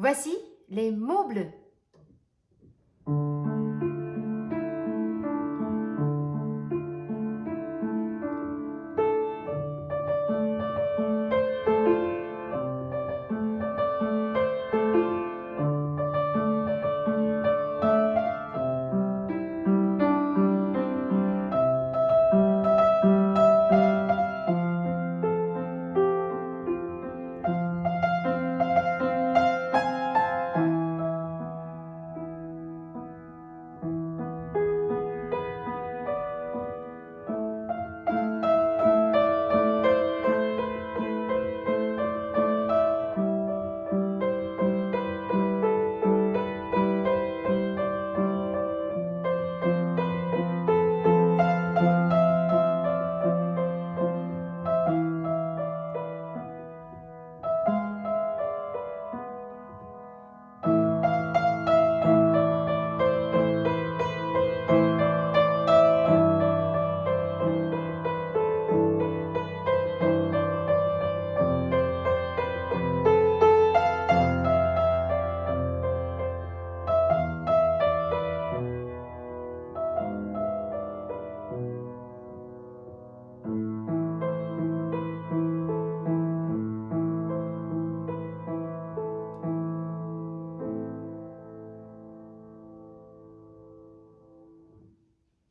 Voici les mots bleus.